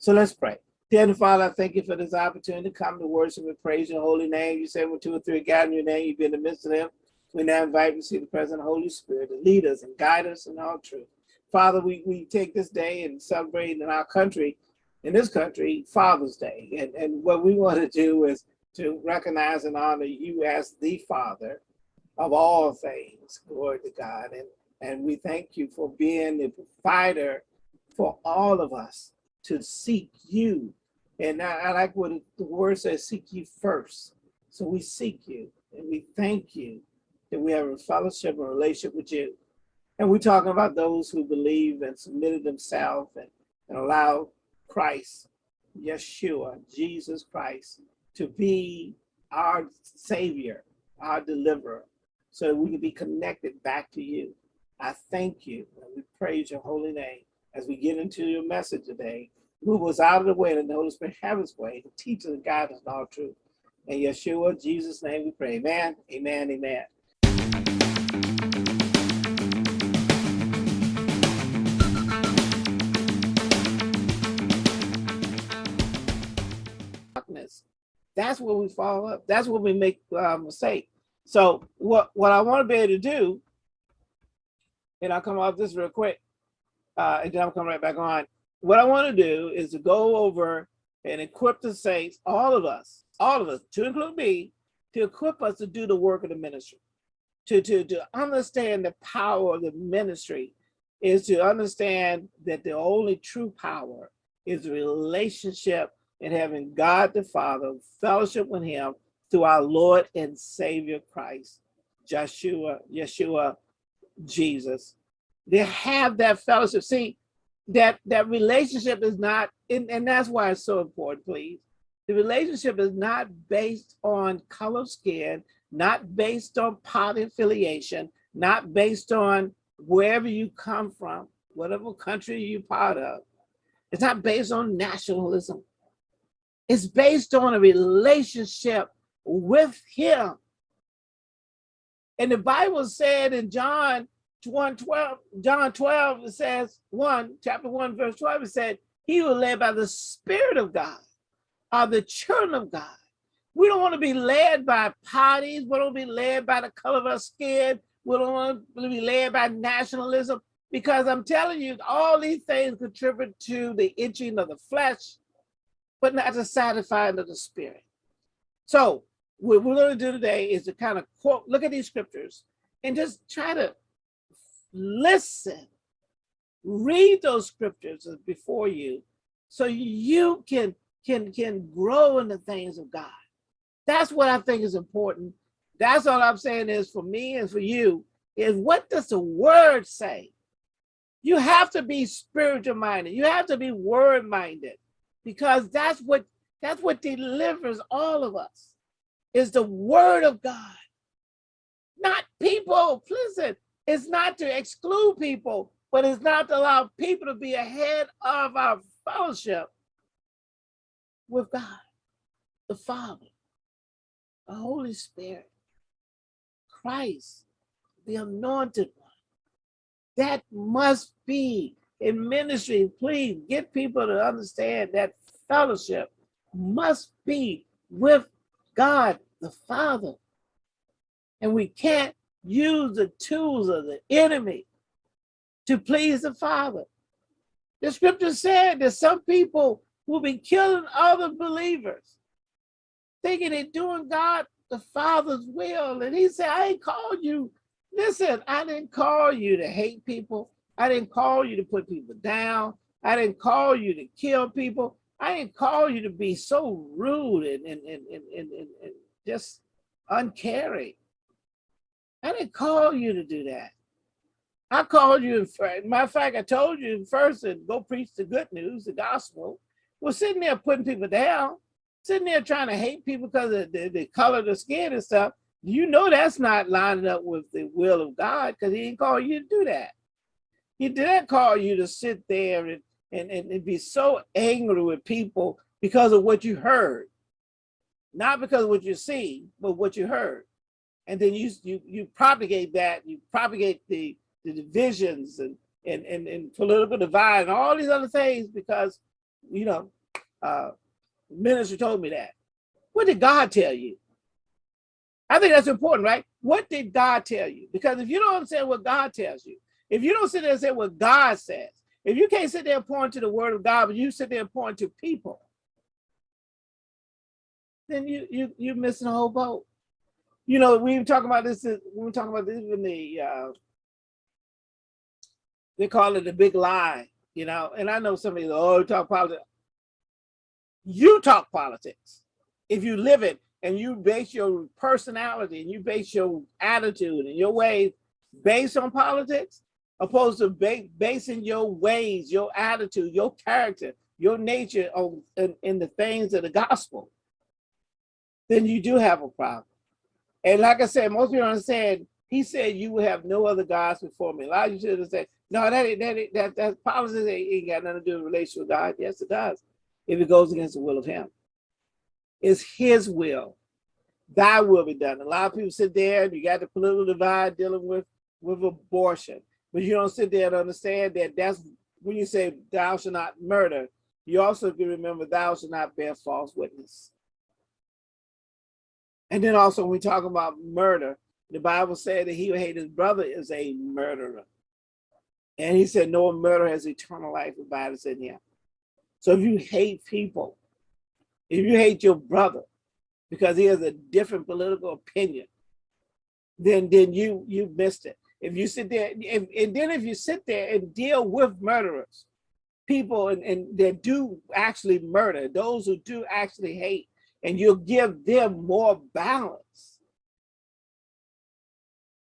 So let's pray. Dear Father, I thank you for this opportunity to come to worship and praise your holy name. You say when two or three gather in your name, you be in the midst of them. We now invite you to see the present of Holy Spirit to lead us and guide us in all truth. Father, we, we take this day and celebrate in our country, in this country, Father's Day. And, and what we want to do is to recognize and honor you as the Father of all things. Glory to God. And, and we thank you for being the provider for all of us to seek you. And I, I like what the word says, seek you first. So we seek you and we thank you that we have a fellowship and relationship with you. And we're talking about those who believe and submitted themselves and, and allow Christ, Yeshua, Jesus Christ, to be our savior, our deliverer, so that we can be connected back to you. I thank you and we praise your holy name as we get into your message today. Move us out of the way and the Holy Spirit have his way to teach us and guide us in all truth. In Yeshua, Jesus' name we pray. Amen, amen, amen. That's where we fall up. That's where we make uh, mistake. So what, what I want to be able to do, and I'll come off this real quick, uh, and then I'll come right back on. What I want to do is to go over and equip the saints, all of us, all of us, to include me, to equip us to do the work of the ministry, to, to, to understand the power of the ministry is to understand that the only true power is relationship and having God the Father, fellowship with him through our Lord and Savior Christ, Joshua, Yeshua, Jesus. They have that fellowship. See, that, that relationship is not, and, and that's why it's so important, please. The relationship is not based on color skin, not based on party affiliation, not based on wherever you come from, whatever country you're part of. It's not based on nationalism. It's based on a relationship with him. And the Bible said in John 1, 12, John 12, it says 1, chapter 1, verse 12, it said, he was led by the Spirit of God, are the children of God. We don't want to be led by parties. We don't be led by the color of our skin. We don't want to be led by nationalism because I'm telling you, all these things contribute to the itching of the flesh but not the satisfying of the spirit. So what we're going to do today is to kind of quote, look at these scriptures and just try to listen, read those scriptures before you so you can, can, can grow in the things of God. That's what I think is important. That's all I'm saying is for me and for you is what does the word say? You have to be spiritual minded. You have to be word minded because that's what that's what delivers all of us is the word of God. Not people, listen, it's not to exclude people, but it's not to allow people to be ahead of our fellowship with God, the Father, the Holy Spirit, Christ, the anointed one. That must be in ministry, please get people to understand that fellowship must be with God the Father. And we can't use the tools of the enemy to please the Father. The scripture said that some people will be killing other believers, thinking they're doing God the Father's will. And he said, I ain't called you. Listen, I didn't call you to hate people. I didn't call you to put people down. I didn't call you to kill people. I didn't call you to be so rude and, and, and, and, and, and just uncaring. I didn't call you to do that. I called you, matter of fact, I told you first to go preach the good news, the gospel. Well, sitting there putting people down, sitting there trying to hate people because of the, the color of the skin and stuff, you know that's not lining up with the will of God because he didn't call you to do that. He didn't call you to sit there and, and, and be so angry with people because of what you heard. Not because of what you see, but what you heard. And then you you you propagate that, you propagate the, the divisions and, and, and, and political divide and all these other things because you know, uh, minister told me that. What did God tell you? I think that's important, right? What did God tell you? Because if you don't understand what God tells you, if you don't sit there and say what God says, if you can't sit there and point to the word of God, but you sit there and point to people, then you you you're missing a whole boat. You know, we were talking about this. We talking about this in the uh, they call it the big lie. You know, and I know some somebody oh talk politics. You talk politics if you live it and you base your personality and you base your attitude and your ways based on politics, opposed to ba basing your ways, your attitude, your character, your nature on in, in the things of the gospel, then you do have a problem. And like I said, most people don't understand, he said you will have no other gods before me. Elijah should have said, no, that ain't, that ain't, that that politics ain't, got nothing to do with relation with God. Yes, it does. If it goes against the will of him. It's his will. Thy will be done. A lot of people sit there and you got the political divide dealing with, with abortion. But you don't sit there and understand that that's when you say thou shalt not murder, you also can remember thou shalt not bear false witness. And then also when we talk about murder, the Bible said that he who hate his brother is a murderer. And he said, no murder has eternal life abides in him. So if you hate people, if you hate your brother because he has a different political opinion, then then you you missed it. If you sit there, if, and then if you sit there and deal with murderers, people and, and that do actually murder, those who do actually hate, and you'll give them more balance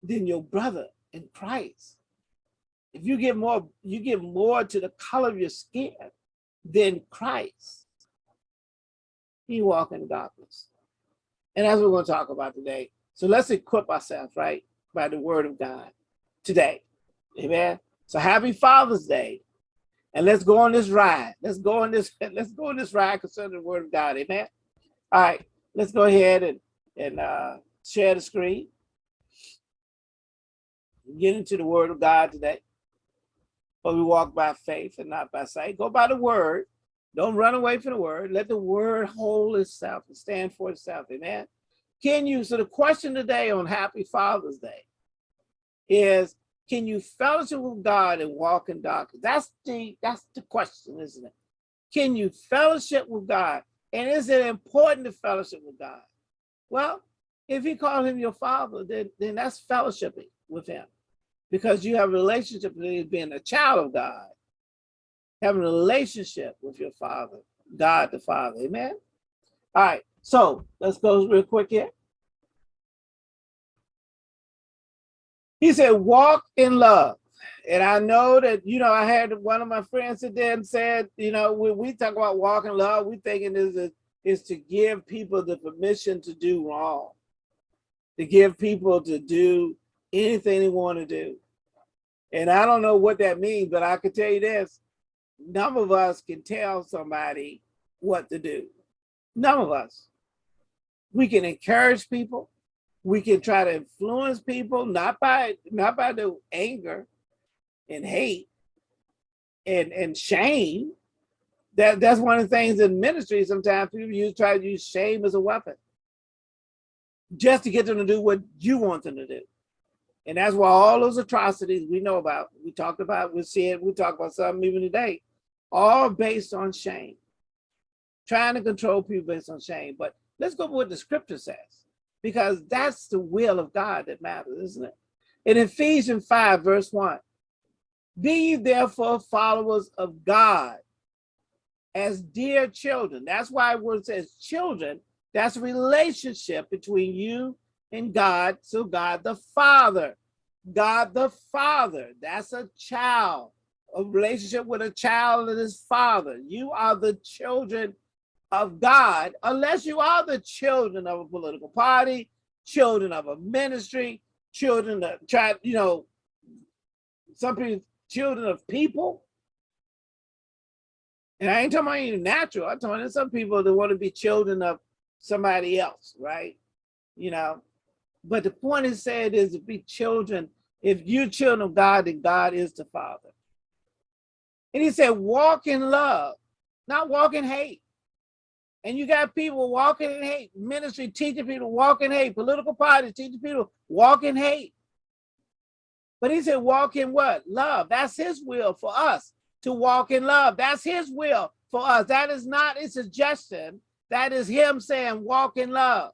than your brother in Christ. If you give more, you give more to the color of your skin than Christ, you walk in darkness. And that's what we're going to talk about today. So let's equip ourselves, right, by the word of God today. Amen. So happy Father's Day. And let's go on this ride. Let's go on this, let's go on this ride concerning the word of God. Amen. All right, let's go ahead and, and uh, share the screen. Get into the word of God today. But we walk by faith and not by sight. Go by the word. Don't run away from the word. Let the word hold itself and stand for itself. Amen. Can you, so the question today on Happy Father's Day is, can you fellowship with God and walk in darkness? That's the, that's the question, isn't it? Can you fellowship with God? And is it important to fellowship with God? Well, if you call him your father, then, then that's fellowshipping with him because you have a relationship with being a child of God, having a relationship with your father, God the Father, amen? All right, so let's go real quick here. He said, walk in love. And I know that, you know, I had one of my friends sit there and said, you know, when we talk about walking love, we thinking is, a, is to give people the permission to do wrong, to give people to do anything they want to do. And I don't know what that means, but I can tell you this, none of us can tell somebody what to do. None of us. We can encourage people. We can try to influence people, not by not by the anger and hate and, and shame. That, that's one of the things in ministry, sometimes people use try to use shame as a weapon just to get them to do what you want them to do. And that's why all those atrocities we know about, we talked about, we see it, we talk about some even today, all based on shame. Trying to control people based on shame. But let's go with what the scripture says, because that's the will of God that matters, isn't it? In Ephesians 5, verse 1, be therefore followers of God as dear children. That's why when it says children, that's a relationship between you and God, so God the Father. God the Father, that's a child, a relationship with a child and his father. You are the children of God, unless you are the children of a political party, children of a ministry, children of, try, you know, some people, children of people. And I ain't talking about you natural. I'm talking about some people that want to be children of somebody else, right? You know, but the point is said is to be children. If you're children of God, then God is the Father. And he said, walk in love. not walk in hate. And you got people walking in hate, ministry teaching people walk in hate, political parties teaching people walking hate. But he said, walk in what? Love. That's his will for us to walk in love. That's his will for us. That is not a suggestion. That is him saying, walk in love.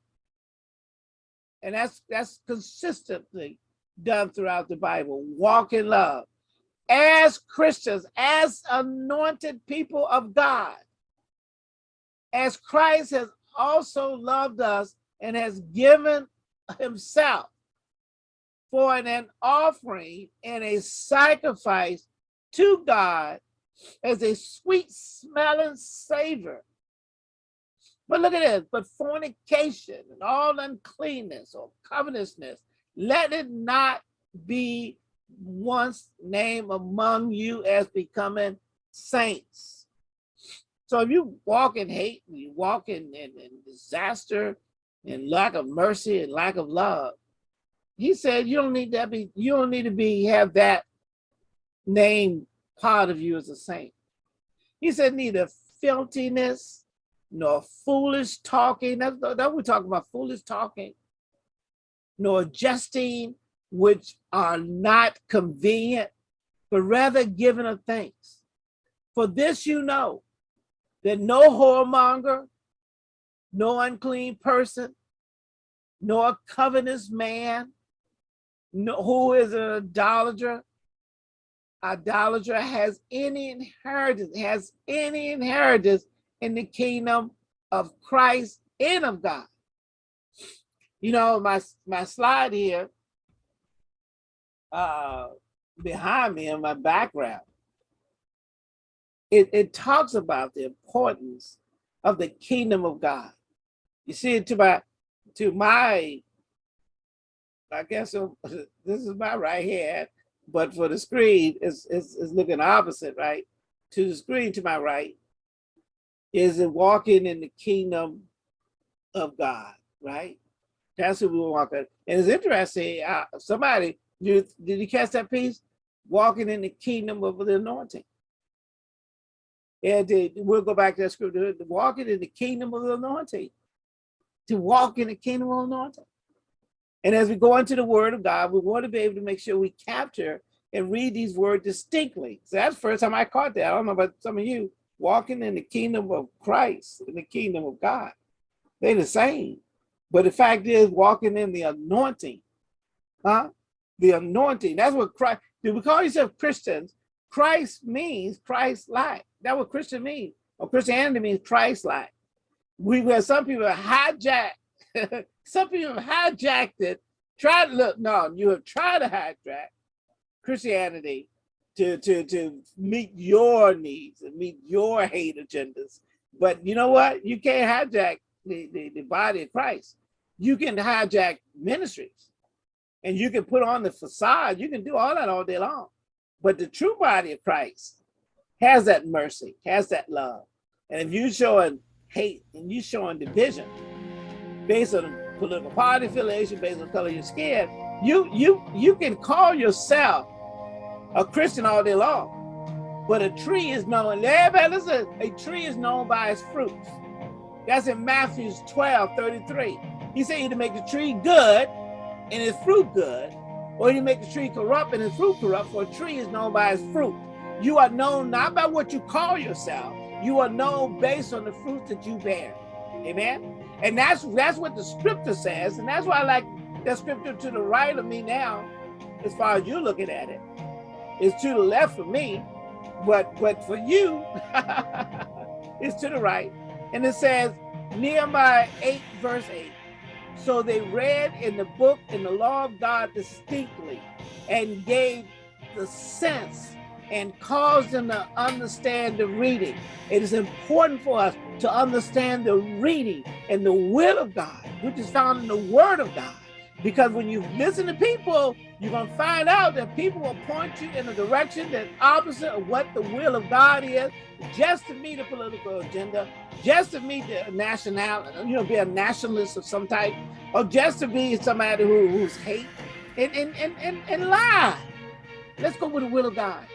And that's that's consistently done throughout the Bible. Walk in love. As Christians, as anointed people of God, as Christ has also loved us and has given himself for an offering and a sacrifice to God as a sweet smelling savor. But look at this, but fornication and all uncleanness or covetousness, let it not be once named among you as becoming saints. So if you walk in hate, and you walk in, in, in disaster and lack of mercy and lack of love, he said you don't need that be you don't need to be have that name part of you as a saint. He said neither filthiness nor foolish talking. That's that we're talking about foolish talking, nor jesting, which are not convenient, but rather giving of thanks. For this you know that no whoremonger, no unclean person, nor covetous man, no, who is an idolater, idolater has any inheritance, has any inheritance in the kingdom of Christ and of God. You know, my, my slide here uh, behind me in my background, it, it talks about the importance of the kingdom of God. You see it to my to my I guess this is my right hand, but for the screen, it's, it's, it's looking opposite, right? To the screen to my right is it walking in the kingdom of God, right? That's who we walk in. And it's interesting, uh, somebody, you, did you catch that piece? Walking in the kingdom of the anointing. And we'll go back to that scripture, walking in the kingdom of the anointing. To walk in the kingdom of the anointing. And as we go into the word of God, we want to be able to make sure we capture and read these words distinctly. So that's the first time I caught that. I don't know about some of you walking in the kingdom of Christ, in the kingdom of God. They're the same. But the fact is walking in the anointing, huh? The anointing, that's what Christ, do we call yourself Christians? Christ means Christ-like. That's what Christian means. Or Christianity means Christ-like. We have some people hijack Some people have hijacked it, tried to look, no, you have tried to hijack Christianity to, to, to meet your needs and meet your hate agendas. But you know what? You can't hijack the, the, the body of Christ. You can hijack ministries and you can put on the facade. You can do all that all day long. But the true body of Christ has that mercy, has that love. And if you're showing hate and you're showing division, based on political party affiliation, based on color of your skin, you you you can call yourself a Christian all day long. But a tree is known, everybody listen, a tree is known by its fruits. That's in Matthew 12, 33. He said either make the tree good and its fruit good, or you make the tree corrupt and its fruit corrupt, for a tree is known by its fruit. You are known not by what you call yourself, you are known based on the fruits that you bear. Amen. And that's that's what the scripture says. And that's why I like that scripture to the right of me now, as far as you're looking at it. It's to the left of me, but but for you, it's to the right. And it says, Nehemiah 8, verse 8. So they read in the book in the law of God distinctly and gave the sense and cause them to understand the reading. It is important for us to understand the reading and the will of God, which is found in the word of God. Because when you listen to people, you're going to find out that people will point you in a direction that's opposite of what the will of God is, just to meet a political agenda, just to meet the national, you know, be a nationalist of some type, or just to be somebody who, who's hate and, and, and, and, and lie. Let's go with the will of God.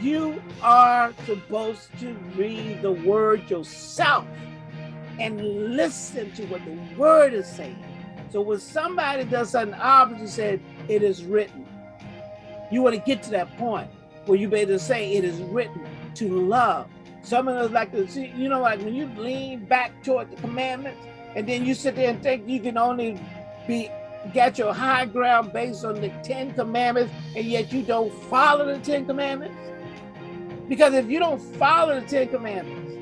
You are supposed to read the word yourself and listen to what the word is saying. So when somebody does something opposite, said it is written. You want to get to that point where you be able to say it is written to love. Some of us like to see, you know, like when you lean back toward the commandments, and then you sit there and think you can only be get your high ground based on the Ten Commandments, and yet you don't follow the Ten Commandments. Because if you don't follow the Ten Commandments,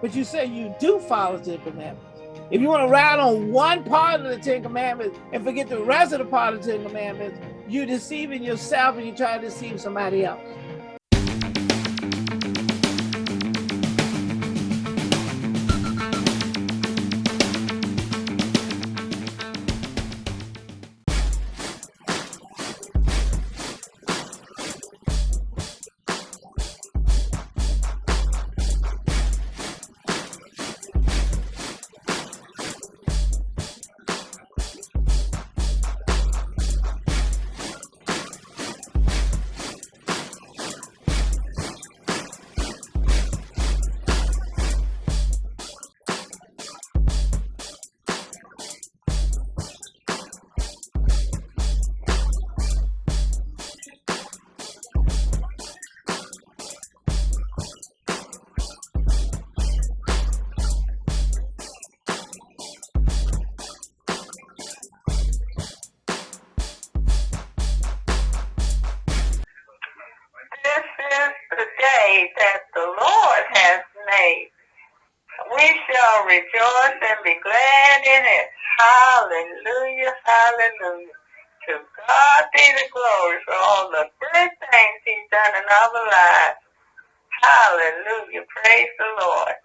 but you say you do follow the Ten Commandments, if you want to ride on one part of the Ten Commandments and forget the rest of the part of the Ten Commandments, you're deceiving yourself and you're trying to deceive somebody else. Rejoice and be glad in it. Hallelujah, hallelujah. To God be the glory for all the good things he's done in our lives. Hallelujah. Praise the Lord.